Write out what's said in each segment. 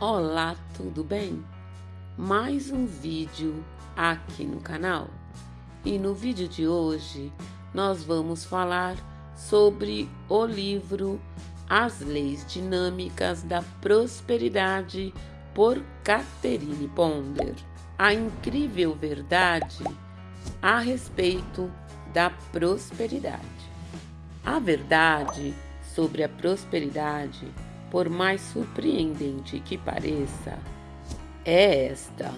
Olá, tudo bem? Mais um vídeo aqui no canal. E no vídeo de hoje nós vamos falar sobre o livro As Leis Dinâmicas da Prosperidade por Catherine Ponder. A incrível verdade a respeito da prosperidade. A verdade sobre a prosperidade por mais surpreendente que pareça, é esta.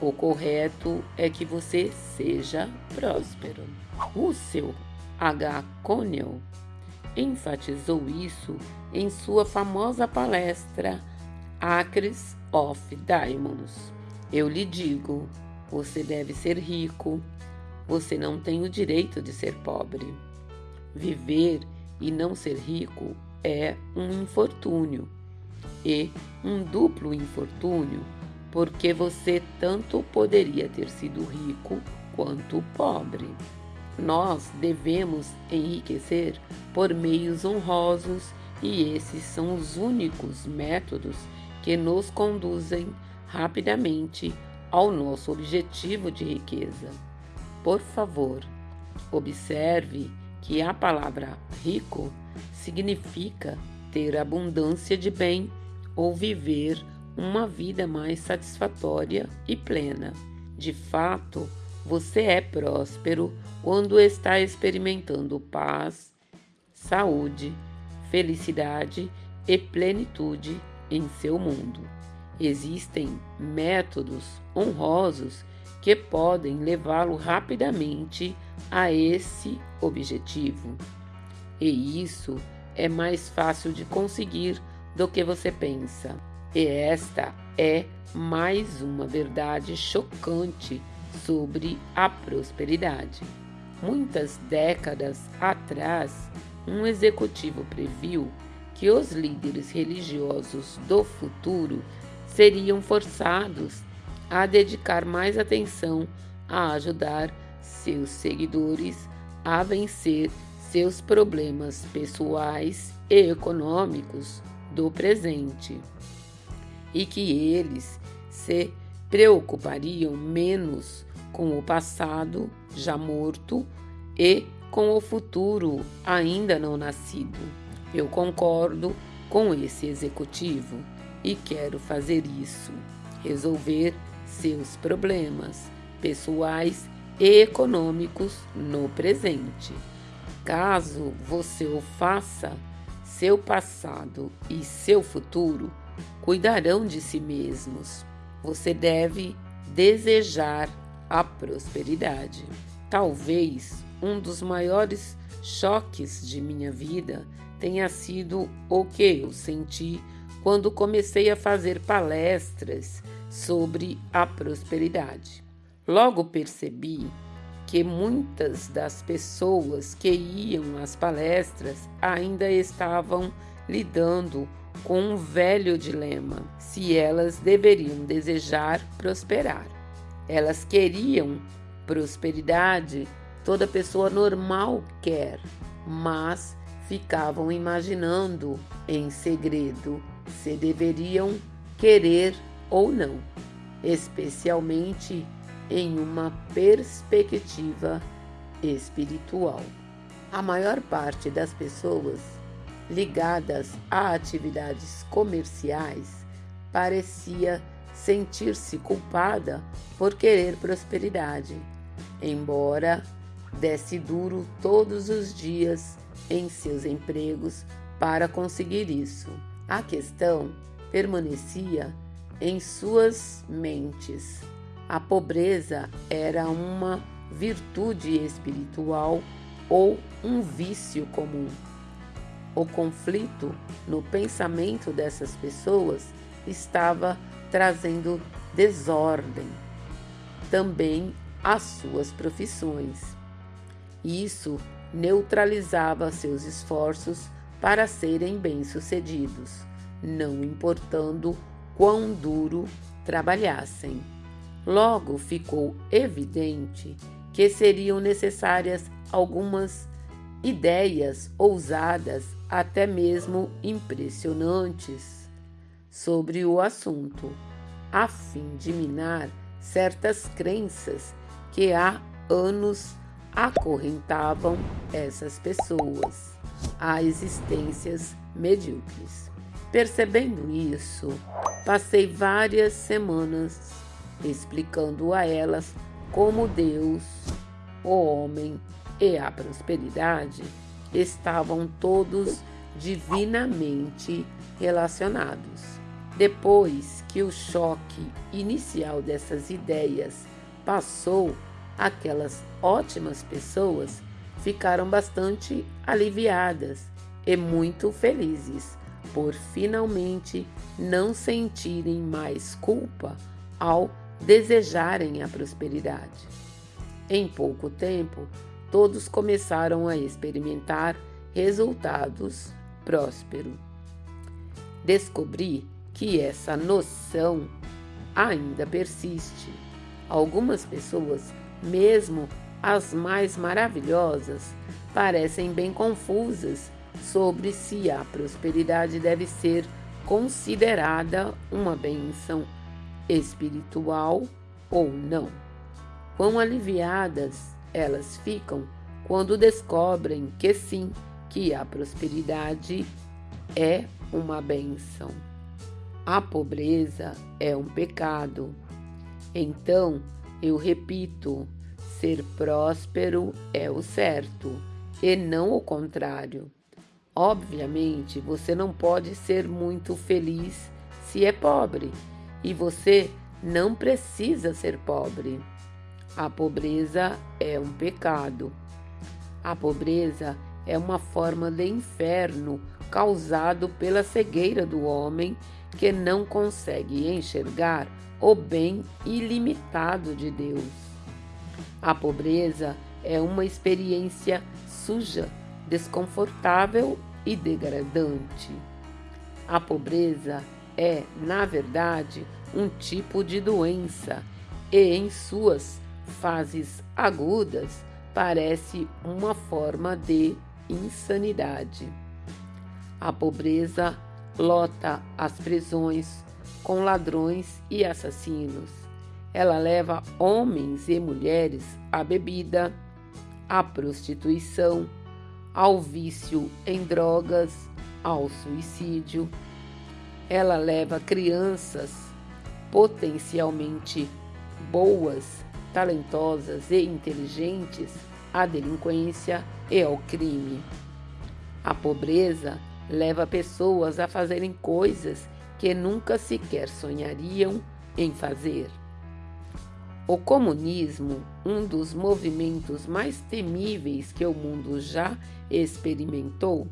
O correto é que você seja próspero. Seu H. Connell enfatizou isso em sua famosa palestra Acres of Diamonds. Eu lhe digo, você deve ser rico, você não tem o direito de ser pobre. Viver e não ser rico é um infortúnio e um duplo infortúnio, porque você tanto poderia ter sido rico quanto pobre. Nós devemos enriquecer por meios honrosos e esses são os únicos métodos que nos conduzem rapidamente ao nosso objetivo de riqueza. Por favor, observe que a palavra rico significa ter abundância de bem ou viver uma vida mais satisfatória e plena. De fato, você é próspero quando está experimentando paz, saúde, felicidade e plenitude em seu mundo. Existem métodos honrosos que podem levá-lo rapidamente a esse objetivo. E isso é mais fácil de conseguir do que você pensa. E esta é mais uma verdade chocante sobre a prosperidade. Muitas décadas atrás, um executivo previu que os líderes religiosos do futuro seriam forçados a dedicar mais atenção a ajudar seus seguidores a vencer seus problemas pessoais e econômicos do presente e que eles se preocupariam menos com o passado já morto e com o futuro ainda não nascido. Eu concordo com esse executivo e quero fazer isso, resolver seus problemas pessoais econômicos no presente. Caso você o faça, seu passado e seu futuro cuidarão de si mesmos. Você deve desejar a prosperidade. Talvez um dos maiores choques de minha vida tenha sido o que eu senti quando comecei a fazer palestras sobre a prosperidade. Logo percebi que muitas das pessoas que iam às palestras ainda estavam lidando com um velho dilema: se elas deveriam desejar prosperar. Elas queriam prosperidade, toda pessoa normal quer, mas ficavam imaginando em segredo se deveriam querer ou não, especialmente em uma perspectiva espiritual. A maior parte das pessoas ligadas a atividades comerciais parecia sentir-se culpada por querer prosperidade, embora desse duro todos os dias em seus empregos para conseguir isso. A questão permanecia em suas mentes a pobreza era uma virtude espiritual ou um vício comum. O conflito no pensamento dessas pessoas estava trazendo desordem também às suas profissões. Isso neutralizava seus esforços para serem bem-sucedidos, não importando quão duro trabalhassem. Logo ficou evidente que seriam necessárias algumas ideias ousadas, até mesmo impressionantes, sobre o assunto, a fim de minar certas crenças que há anos acorrentavam essas pessoas a existências medíocres. Percebendo isso, passei várias semanas explicando a elas como Deus, o homem e a prosperidade estavam todos divinamente relacionados. Depois que o choque inicial dessas ideias passou, aquelas ótimas pessoas ficaram bastante aliviadas e muito felizes por finalmente não sentirem mais culpa ao desejarem a prosperidade. Em pouco tempo, todos começaram a experimentar resultados prósperos. Descobri que essa noção ainda persiste. Algumas pessoas, mesmo as mais maravilhosas, parecem bem confusas sobre se a prosperidade deve ser considerada uma benção espiritual ou não. Quão aliviadas elas ficam quando descobrem que sim, que a prosperidade é uma benção. A pobreza é um pecado. Então, eu repito, ser próspero é o certo e não o contrário. Obviamente, você não pode ser muito feliz se é pobre, e você não precisa ser pobre. A pobreza é um pecado. A pobreza é uma forma de inferno causado pela cegueira do homem que não consegue enxergar o bem ilimitado de Deus. A pobreza é uma experiência suja desconfortável e degradante. A pobreza é, na verdade, um tipo de doença e, em suas fases agudas, parece uma forma de insanidade. A pobreza lota as prisões com ladrões e assassinos. Ela leva homens e mulheres à bebida, à prostituição, ao vício em drogas, ao suicídio. Ela leva crianças potencialmente boas, talentosas e inteligentes à delinquência e ao crime. A pobreza leva pessoas a fazerem coisas que nunca sequer sonhariam em fazer. O comunismo, um dos movimentos mais temíveis que o mundo já experimentou,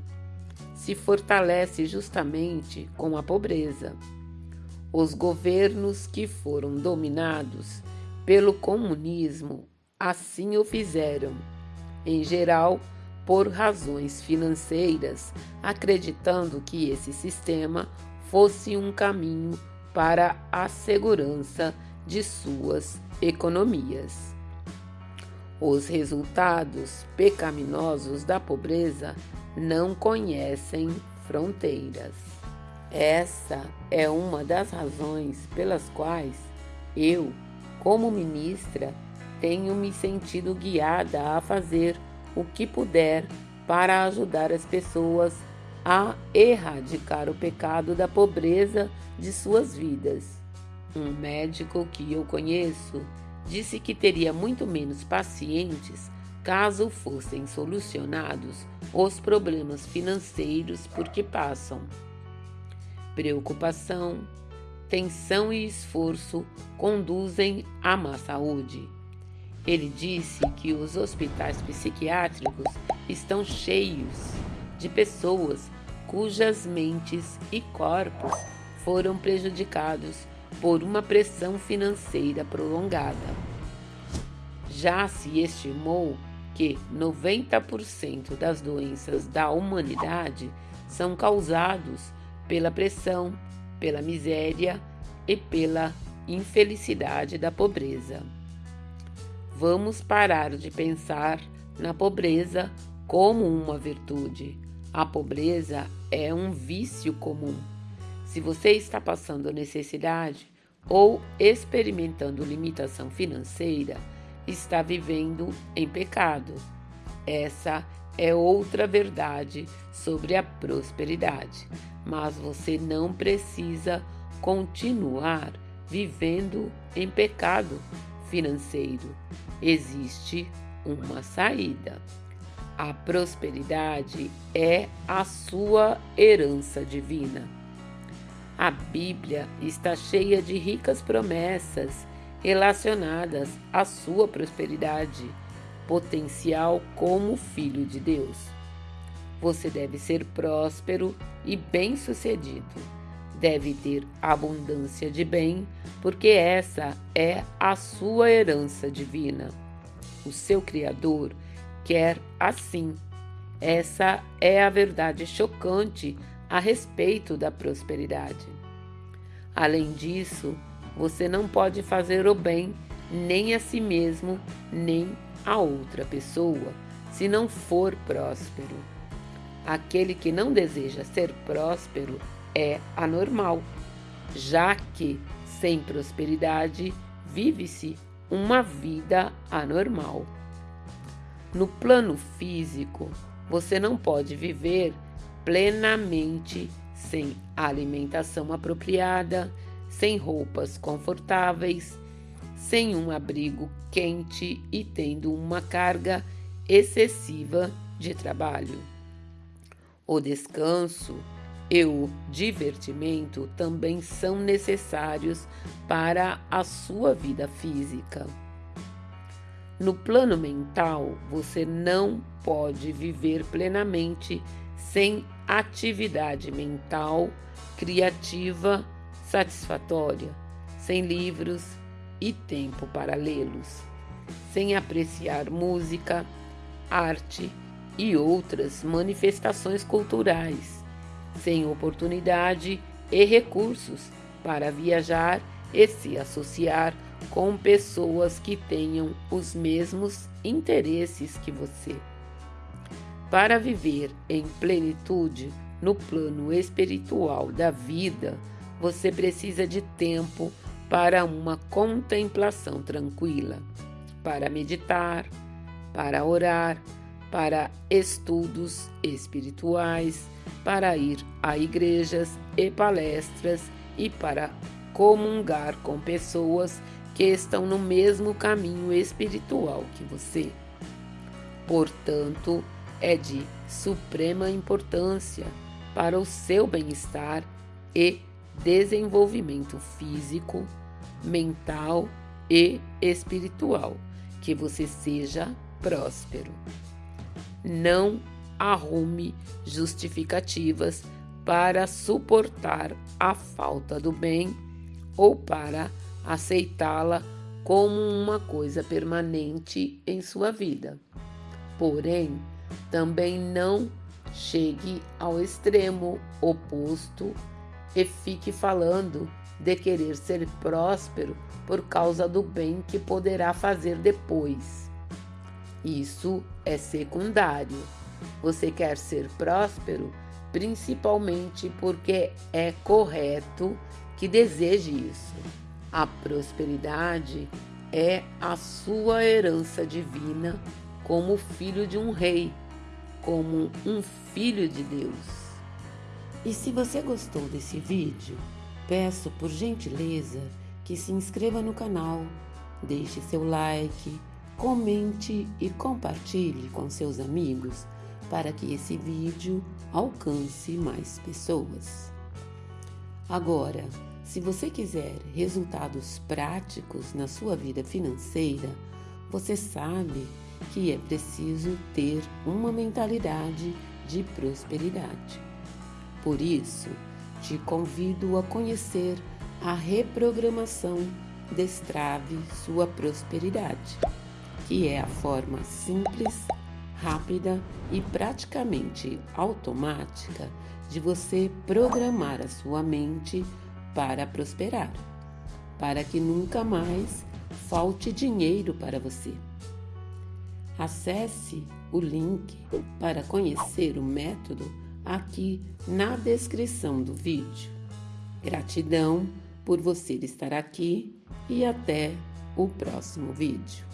se fortalece justamente com a pobreza. Os governos que foram dominados pelo comunismo assim o fizeram, em geral por razões financeiras, acreditando que esse sistema fosse um caminho para a segurança de suas economias. Os resultados pecaminosos da pobreza não conhecem fronteiras. Essa é uma das razões pelas quais eu, como ministra, tenho me sentido guiada a fazer o que puder para ajudar as pessoas a erradicar o pecado da pobreza de suas vidas. Um médico que eu conheço disse que teria muito menos pacientes caso fossem solucionados os problemas financeiros por que passam. Preocupação, tensão e esforço conduzem à má saúde. Ele disse que os hospitais psiquiátricos estão cheios de pessoas cujas mentes e corpos foram prejudicados por uma pressão financeira prolongada. Já se estimou que 90% das doenças da humanidade são causados pela pressão, pela miséria e pela infelicidade da pobreza. Vamos parar de pensar na pobreza como uma virtude. A pobreza é um vício comum Se você está passando necessidade ou experimentando limitação financeira, está vivendo em pecado. Essa é outra verdade sobre a prosperidade, mas você não precisa continuar vivendo em pecado financeiro. Existe uma saída. A prosperidade é a sua herança divina. A Bíblia está cheia de ricas promessas relacionadas à sua prosperidade potencial como filho de Deus. Você deve ser próspero e bem-sucedido. Deve ter abundância de bem, porque essa é a sua herança divina. O seu Criador quer assim. Essa é a verdade chocante a respeito da prosperidade. Além disso, você não pode fazer o bem nem a si mesmo, nem a outra pessoa, se não for próspero. Aquele que não deseja ser próspero é anormal, já que sem prosperidade vive-se uma vida anormal. No plano físico, você não pode viver plenamente sem alimentação apropriada, sem roupas confortáveis, sem um abrigo quente e tendo uma carga excessiva de trabalho. O descanso e o divertimento também são necessários para a sua vida física. No plano mental, você não pode viver plenamente sem atividade mental criativa satisfatória, sem livros e tempo para lê-los, sem apreciar música, arte e outras manifestações culturais, sem oportunidade e recursos para viajar e se associar com pessoas que tenham os mesmos interesses que você. Para viver em plenitude no plano espiritual da vida, você precisa de tempo para uma contemplação tranquila, para meditar, para orar, para estudos espirituais, para ir a igrejas e palestras e para comungar com pessoas que estão no mesmo caminho espiritual que você. Portanto, é de suprema importância para o seu bem-estar e desenvolvimento físico, mental e espiritual, que você seja próspero. Não arrume justificativas para suportar a falta do bem ou para aceitá-la como uma coisa permanente em sua vida. Porém, também não chegue ao extremo oposto e fique falando de querer ser próspero por causa do bem que poderá fazer depois. Isso é secundário. Você quer ser próspero principalmente porque é correto que deseje isso. A prosperidade é a sua herança divina como filho de um rei, como um filho de Deus. E se você gostou desse vídeo, peço por gentileza que se inscreva no canal, deixe seu like, comente e compartilhe com seus amigos para que esse vídeo alcance mais pessoas. Agora, se você quiser resultados práticos na sua vida financeira, você sabe que é preciso ter uma mentalidade de prosperidade. Por isso, te convido a conhecer a reprogramação Destrave Sua Prosperidade, que é a forma simples, rápida e praticamente automática de você programar a sua mente para prosperar, para que nunca mais falte dinheiro para você. Acesse o link para conhecer o método aqui na descrição do vídeo. Gratidão por você estar aqui e até o próximo vídeo.